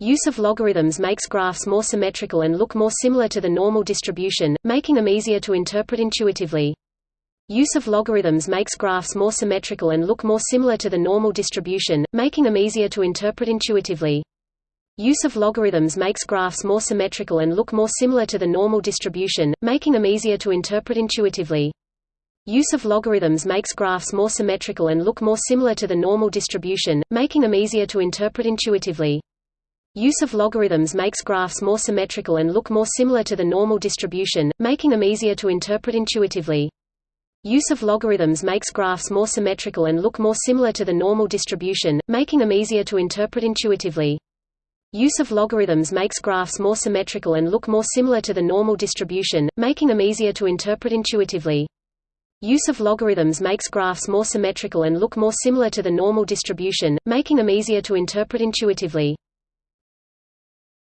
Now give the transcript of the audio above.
Use of logarithms makes graphs more symmetrical and look more similar to the normal distribution, making them easier to interpret intuitively. Use of logarithms makes graphs more symmetrical and look more similar to the normal distribution, making them easier to interpret intuitively. Use of logarithms makes graphs more symmetrical and look more similar to the normal distribution, making them easier to interpret intuitively. Use of logarithms makes graphs more symmetrical and look more similar to the normal distribution, making them easier to interpret intuitively. Use of logarithms makes graphs more symmetrical and look more similar to the normal distribution, making them easier to interpret intuitively. Use of logarithms makes graphs more symmetrical and look more similar to the normal distribution, making them easier to interpret intuitively. Use of logarithms makes graphs more symmetrical and look more similar to the normal distribution, making them easier to interpret intuitively. Use of logarithms makes graphs more symmetrical and look more similar to the normal distribution, making them easier to interpret intuitively.